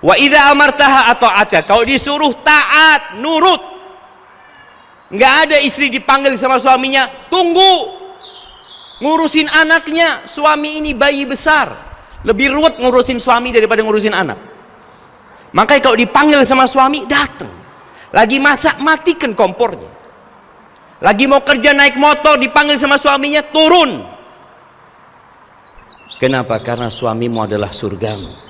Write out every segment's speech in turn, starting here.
wa idza amartaha atau ata kalau disuruh taat nurut. Nggak ada istri dipanggil sama suaminya tunggu. Ngurusin anaknya suami ini bayi besar. Lebih ruwet ngurusin suami daripada ngurusin anak. Makanya kalau dipanggil sama suami datang lagi masak matikan kompornya. Lagi mau kerja naik motor dipanggil sama suaminya turun. Kenapa? Karena suamimu adalah surgamu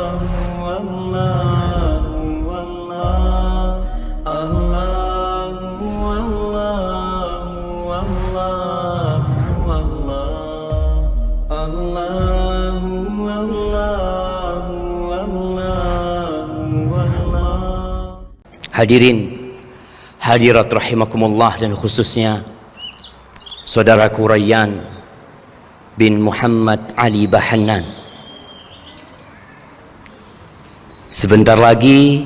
Hadirin hadirat rahimakumullah dan khususnya saudaraku Rayyan bin Muhammad Ali Bahanan sebentar lagi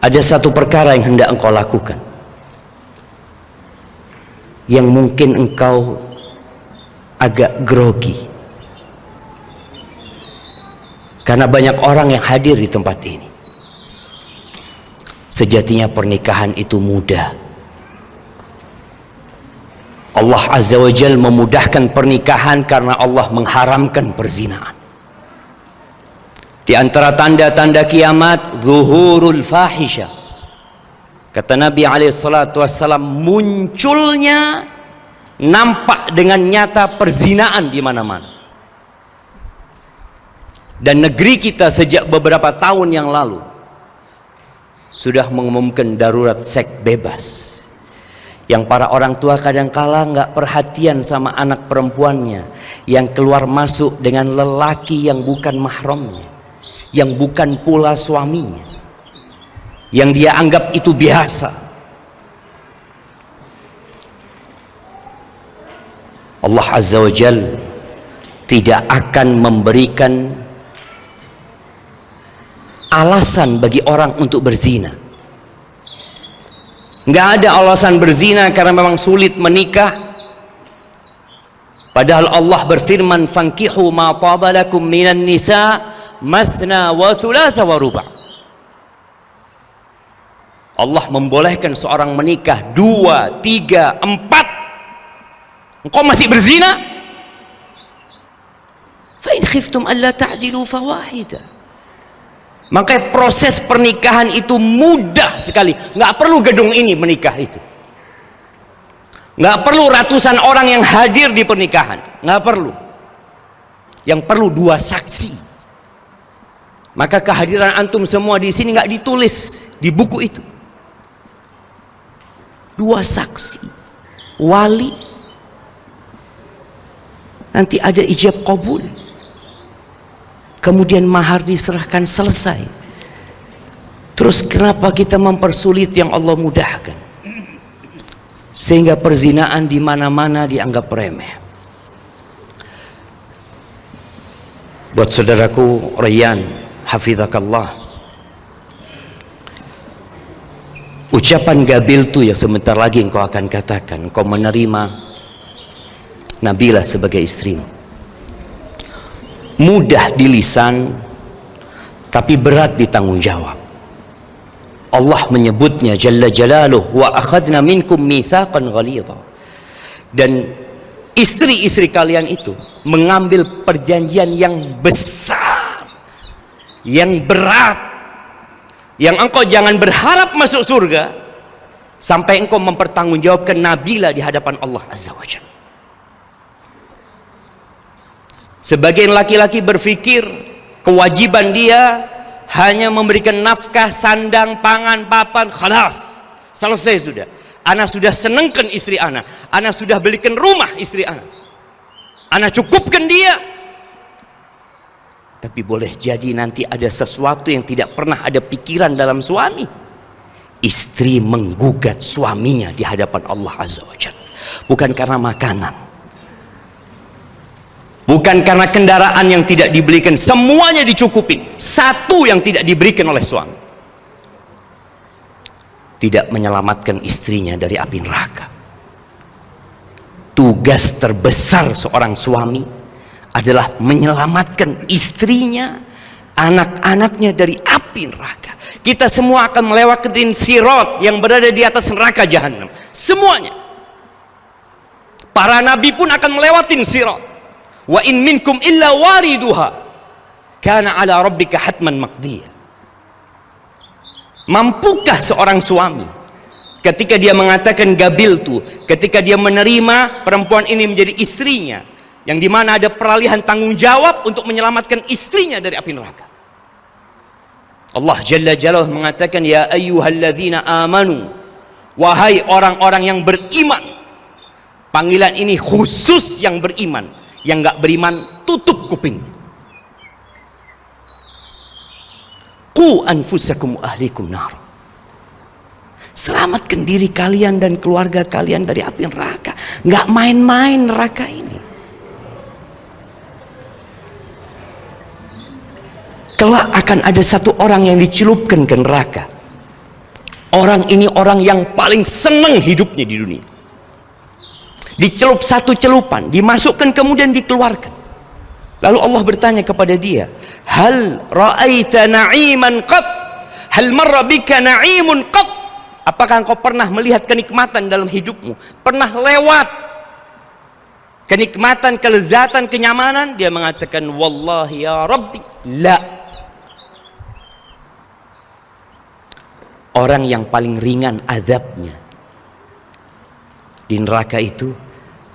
ada satu perkara yang hendak engkau lakukan yang mungkin engkau agak grogi. Karena banyak orang yang hadir di tempat ini sejatinya pernikahan itu mudah. Allah Azza wa Jal memudahkan pernikahan karena Allah mengharamkan perzinaan. Di antara tanda-tanda kiamat zuhurul fahisha. Kata Nabi SAW munculnya nampak dengan nyata perzinaan di mana-mana. Dan negeri kita sejak beberapa tahun yang lalu sudah mengumumkan darurat seks bebas. Yang para orang tua kadangkala nggak perhatian sama anak perempuannya yang keluar masuk dengan lelaki yang bukan mahramnya yang bukan pula suaminya yang dia anggap itu biasa. Allah Azza wa Jal tidak akan memberikan alasan bagi orang untuk berzina. Nggak ada alasan berzina karena memang sulit menikah. Padahal Allah berfirman fankihu ma tabalakum minan nisa mathna wa thulatha wa ruba' Allah membolehkan seorang menikah dua, tiga, empat. Engkau masih berzina? Fa in khiftum alla ta'dilu fawahidah Makanya proses pernikahan itu mudah sekali. Nggak perlu gedung ini menikah itu. Nggak perlu ratusan orang yang hadir di pernikahan. Nggak perlu. Yang perlu dua saksi. Maka kehadiran antum semua di sini nggak ditulis di buku itu. Dua saksi. Wali. Nanti ada ijab kabul kemudian mahar diserahkan selesai. Terus kenapa kita mempersulit yang Allah mudahkan? Sehingga perzinaan di mana-mana dianggap remeh. Buat saudaraku Rayyan hafizakallah. Ucapan gabil tu yang sebentar lagi engkau akan katakan engkau menerima Nabila sebagai istrimu mudah di lisan tapi berat di tanggung jawab. Allah menyebutnya jalla jalaluh wa akhadna minkum mithaqan ghalidha. Dan istri-istri kalian itu mengambil perjanjian yang besar yang berat yang engkau jangan berharap masuk surga sampai engkau mempertanggungjawabkan Nabila di hadapan Allah Azza wa Jalla Sebagian laki-laki berpikir kewajiban dia hanya memberikan nafkah, sandang, pangan, papan, khalas. Selesai sudah. Anak sudah senengkan istri anak. Anak sudah belikan rumah istri anak. Anak cukupkan dia. Tapi boleh jadi nanti ada sesuatu yang tidak pernah ada pikiran dalam suami. istri menggugat suaminya di hadapan Allah Azza wa Jalla bukan karena makanan bukan karena kendaraan yang tidak dibelikan semuanya dicukupin satu yang tidak diberikan oleh suami. Tidak menyelamatkan istrinya dari api neraka. Tugas terbesar seorang suami adalah menyelamatkan istrinya anak-anaknya dari api neraka. Kita semua akan melewati sirot yang berada di atas neraka jahanam. Semuanya. Para nabi pun akan melewati sirat. Wa in minkum illa wariduha. Kana ala rabbika hatman maqdiyah. Mampukah seorang suami ketika dia mengatakan gabil tu, ketika dia menerima perempuan ini menjadi istrinya, yang di mana ada peralihan tanggung jawab untuk menyelamatkan istrinya dari api neraka. Allah Jalla Jalla mengatakan ya ayyuhalladzina amanu wahai orang-orang yang beriman Panggilan ini khusus yang beriman. Yang nggak beriman tutup kuping. Ku anfusakum ahlikum nar. Selamatkan diri kalian dan keluarga kalian dari api neraka. Nggak main-main neraka ini. Kelak akan ada satu orang yang dicelupkan ke neraka. Orang ini orang yang paling senang hidupnya di dunia dicelup satu celupan dimasukkan kemudian dikeluarkan. Lalu Allah bertanya kepada dia hal ra'aita na'iman qat? Hal marra bika na'imun qat? Apakah engkau pernah melihat kenikmatan dalam hidupmu? Pernah lewat kenikmatan kelezatan kenyamanan? Dia mengatakan wallahi ya rabbi la. Orang yang paling ringan azabnya di neraka itu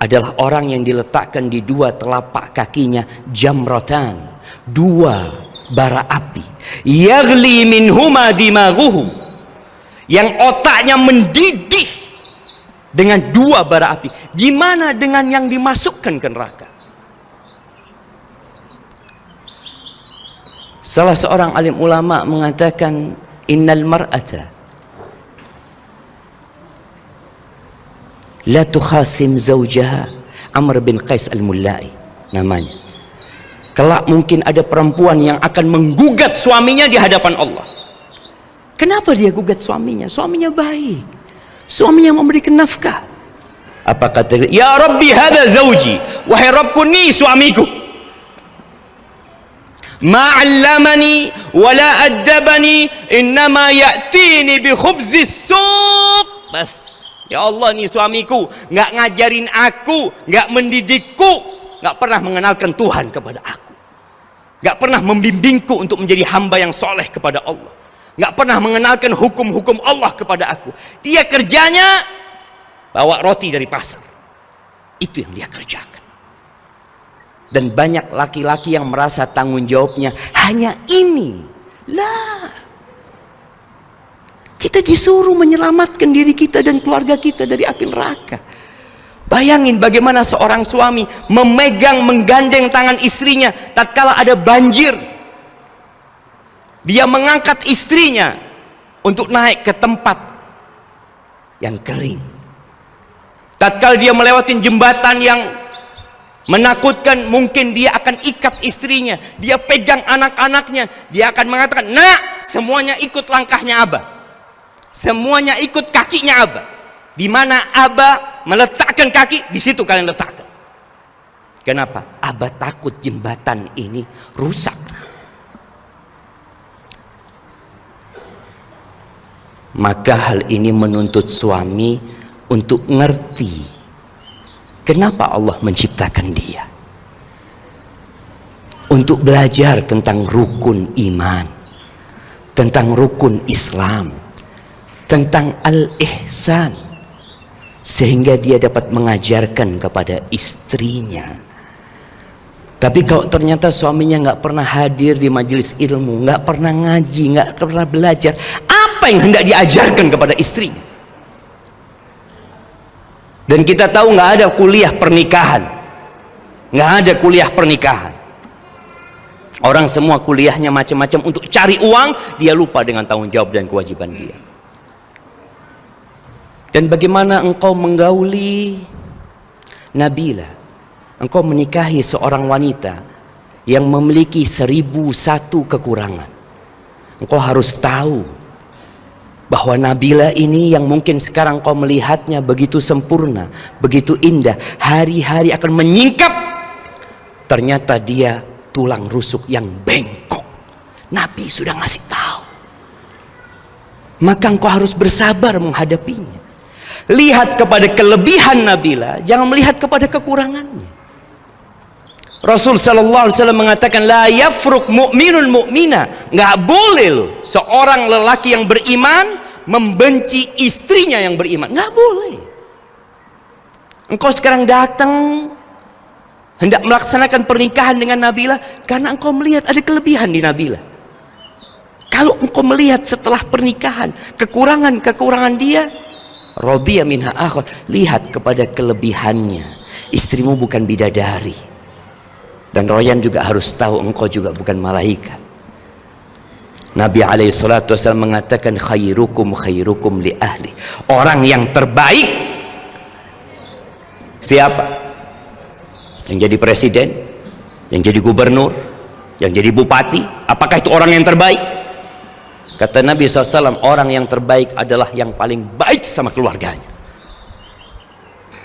adalah orang yang diletakkan di dua telapak kakinya jamratan dua bara api. Yagli minhuma dimaghuhum yang otaknya mendidih dengan dua bara api. Gimana dengan yang dimasukkan ke neraka? Salah seorang alim ulama mengatakan innal mar'ata la tukhasim zaujaha Amr bin Qais al-Mullai namanya. Kelak mungkin ada perempuan yang akan menggugat suaminya di hadapan Allah. Kenapa dia gugat suaminya? Suaminya baik. Suaminya memberikan nafkah. Apa kata ya Rabbi hada zauji wahai Rabbku ni suamiku. Ma'allamani wala addabani innama ya'tini bi khubzis suq. Bas Ya Allah ni suamiku nggak ngajarin aku, nggak mendidikku, nggak pernah mengenalkan Tuhan kepada aku. Nggak pernah membimbingku untuk menjadi hamba yang soleh kepada Allah. Nggak pernah mengenalkan hukum-hukum Allah kepada aku. Dia kerjanya bawa roti dari pasar. Itu yang dia kerjakan. Dan banyak laki-laki yang merasa tanggung jawabnya hanya ini. Lah, kita disuruh menyelamatkan diri kita dan keluarga kita dari api neraka. Bayangin bagaimana seorang suami memegang menggandeng tangan istrinya tatkala ada banjir. Dia mengangkat istrinya untuk naik ke tempat yang kering. Tatkala dia melewati jembatan yang menakutkan mungkin dia akan ikat istrinya dia pegang anak-anaknya dia akan mengatakan nak semuanya ikut langkahnya abah semuanya ikut kakinya Abah di mana Abah meletakkan kaki di situ kalian letakkan. Kenapa? Abah takut jembatan ini rusak. Maka hal ini menuntut suami untuk ngerti kenapa Allah menciptakan dia. Untuk belajar tentang rukun iman tentang rukun Islam tentang al-ihsan sehingga dia dapat mengajarkan kepada istrinya. Tapi kalau ternyata suaminya nggak pernah hadir di majelis ilmu nggak pernah ngaji nggak pernah belajar apa yang hendak diajarkan kepada istrinya? Dan kita tahu nggak ada kuliah pernikahan. Nggak ada kuliah pernikahan. Orang semua kuliahnya macam-macam. Untuk cari uang dia lupa dengan tanggung jawab dan kewajiban dia Dan bagaimana engkau menggauli Nabila? Engkau menikahi seorang wanita yang memiliki seribu satu kekurangan. Engkau harus tahu bahwa Nabila ini yang mungkin sekarang kau melihatnya begitu sempurna, begitu indah, hari-hari akan menyingkap. Ternyata dia tulang rusuk yang bengkok. Nabi sudah ngasih tahu. Maka engkau harus bersabar menghadapinya. Lihat kepada kelebihan Nabila, jangan melihat kepada kekurangannya. Rasul sallallahu alaihi wasallam mengatakan la yafruk mu'minun mu'mina. Enggak boleh loh seorang lelaki yang beriman membenci istrinya yang beriman. Enggak boleh. Engkau sekarang datang hendak melaksanakan pernikahan dengan Nabila karena engkau melihat ada kelebihan di Nabila. Kalau engkau melihat setelah pernikahan kekurangan-kekurangan dia, radhiya minha akhir, lihat kepada kelebihannya. Istrimu bukan bidadari dan Royan juga harus tahu engkau juga bukan malaikat. Nabi alaihi mengatakan khairukum khairukum li ahli. Orang yang terbaik siapa? Yang jadi presiden, yang jadi gubernur, yang jadi bupati, apakah itu orang yang terbaik? Kata Nabi SAW, orang yang terbaik adalah yang paling baik sama keluarganya.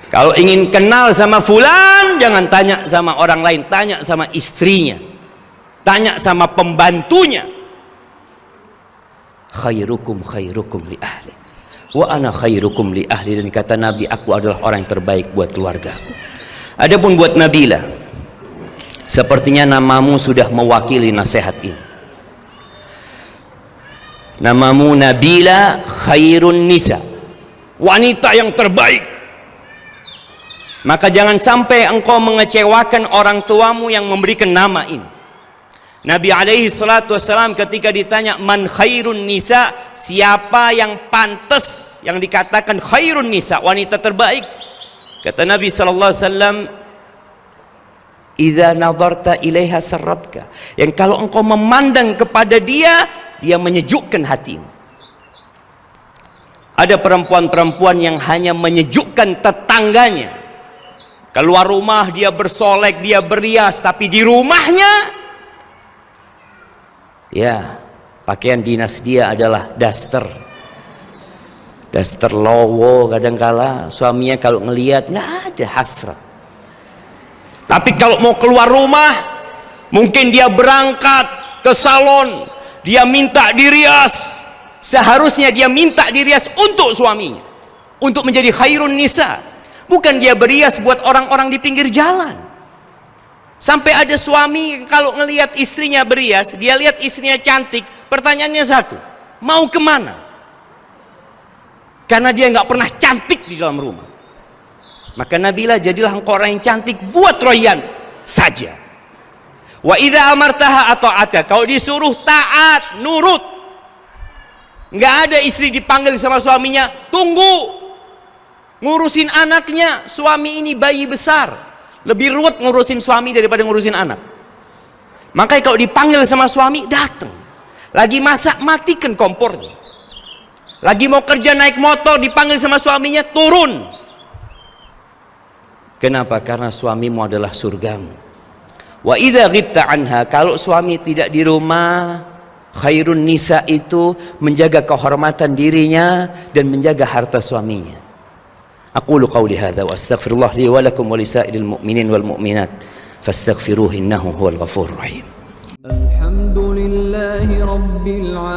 Kalau ingin kenal sama fulan, jangan tanya sama orang lain, tanya sama istrinya. Tanya sama pembantunya. Khairukum khairukum li ahli. Wa ana khairukum li ahli dan kata Nabi aku adalah orang yang terbaik buat keluarga. Adapun buat Nabila, sepertinya namamu sudah mewakili nasihat ini. Namamu Nabila khairun nisa. Wanita yang terbaik maka jangan sampai engkau mengecewakan orang tuamu yang memberikan nama ini. Nabi alaihi salatu wasalam ketika ditanya man khairun nisa, siapa yang pantas yang dikatakan khairun nisa, wanita terbaik? Kata Nabi sallallahu alaihi wasallam, "Idza nadarta ilaiha sarratka." Yang kalau engkau memandang kepada dia, dia menyejukkan hatimu. Ada perempuan-perempuan yang hanya menyejukkan tetangganya Keluar rumah dia bersolek, dia berias, tapi di rumahnya ya, pakaian dinas dia adalah daster. Daster lowo kadangkala suaminya kalau ngelihat nggak ada hasrat. Tapi kalau mau keluar rumah, mungkin dia berangkat ke salon, dia minta dirias. Seharusnya dia minta dirias untuk suaminya, untuk menjadi khairun nisa Bukan dia berias buat orang-orang di pinggir jalan. Sampai ada suami kalau ngelihat istrinya berias, dia lihat istrinya cantik, pertanyaannya satu, mau ke mana? Karena dia nggak pernah cantik di dalam rumah. Maka Nabila jadilah engkau orang yang cantik buat Royan saja. Wa idza amartaha atau ata. Kalau disuruh taat, nurut. Nggak ada istri dipanggil sama suaminya, tunggu ngurusin anaknya. Suami ini bayi besar. Lebih ruwet ngurusin suami daripada ngurusin anak. Makanya kalau dipanggil sama suami datang lagi masak matikan kompornya. Lagi mau kerja naik motor dipanggil sama suaminya turun. Kenapa? karena suamimu adalah surgamu Wa idza ghibta anha kalau suami tidak di rumah khairun nisa itu menjaga kehormatan dirinya dan menjaga harta suaminya. Aqulu qawli hadza wa astaghfirullah li wa lakum wa mu'minin wal mu'minat fastaghfiruhu innahu huwal ghafurur rahim. Alhamdulillahirabbil alamin.